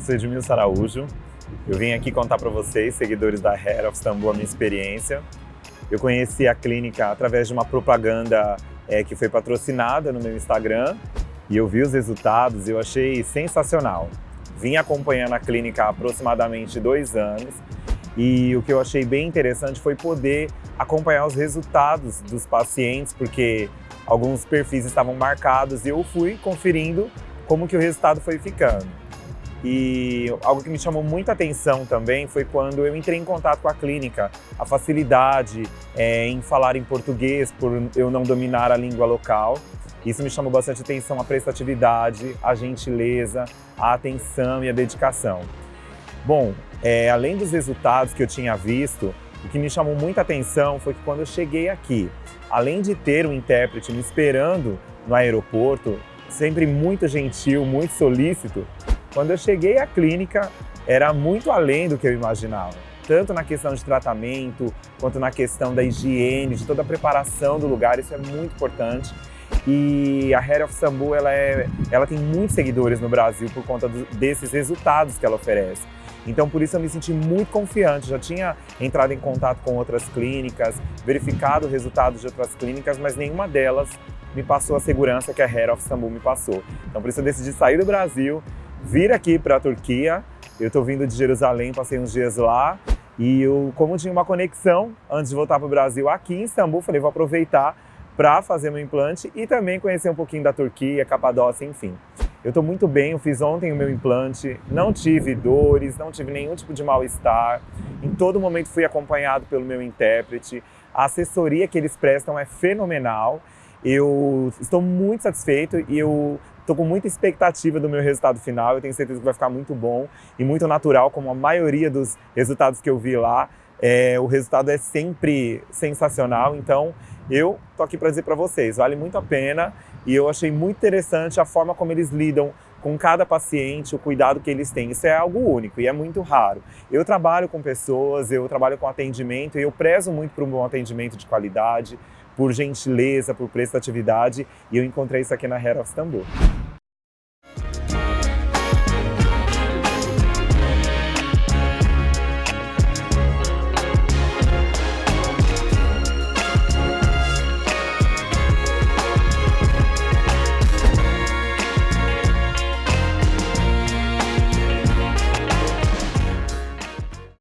sou Edmilson Araújo. Eu vim aqui contar para vocês, seguidores da Hair of Istanbul, a minha experiência. Eu conheci a clínica através de uma propaganda é, que foi patrocinada no meu Instagram e eu vi os resultados e eu achei sensacional. Vim acompanhando a clínica há aproximadamente dois anos e o que eu achei bem interessante foi poder acompanhar os resultados dos pacientes, porque alguns perfis estavam marcados e eu fui conferindo como que o resultado foi ficando. E algo que me chamou muita atenção também foi quando eu entrei em contato com a clínica, a facilidade é, em falar em português por eu não dominar a língua local. Isso me chamou bastante atenção, a prestatividade, a gentileza, a atenção e a dedicação. Bom, é, além dos resultados que eu tinha visto, o que me chamou muita atenção foi que quando eu cheguei aqui, além de ter um intérprete me esperando no aeroporto, sempre muito gentil, muito solícito, quando eu cheguei à clínica, era muito além do que eu imaginava. Tanto na questão de tratamento, quanto na questão da higiene, de toda a preparação do lugar, isso é muito importante. E a Hair of Sambu, ela, é, ela tem muitos seguidores no Brasil por conta do, desses resultados que ela oferece. Então, por isso eu me senti muito confiante. Já tinha entrado em contato com outras clínicas, verificado resultados de outras clínicas, mas nenhuma delas me passou a segurança que a Hair of Sambu me passou. Então, por isso eu decidi sair do Brasil vir aqui para a Turquia. Eu estou vindo de Jerusalém, passei uns dias lá e eu, como tinha uma conexão antes de voltar para o Brasil aqui em Istambul, falei, vou aproveitar para fazer meu implante e também conhecer um pouquinho da Turquia, Capadócia, enfim. Eu estou muito bem, eu fiz ontem o meu implante, não tive dores, não tive nenhum tipo de mal-estar. Em todo momento fui acompanhado pelo meu intérprete. A assessoria que eles prestam é fenomenal. Eu estou muito satisfeito e eu Estou com muita expectativa do meu resultado final, eu tenho certeza que vai ficar muito bom e muito natural, como a maioria dos resultados que eu vi lá. É, o resultado é sempre sensacional, então eu tô aqui para dizer para vocês, vale muito a pena e eu achei muito interessante a forma como eles lidam com cada paciente, o cuidado que eles têm. Isso é algo único e é muito raro. Eu trabalho com pessoas, eu trabalho com atendimento e eu prezo muito por um bom atendimento de qualidade, por gentileza, por prestatividade e eu encontrei isso aqui na Hair of.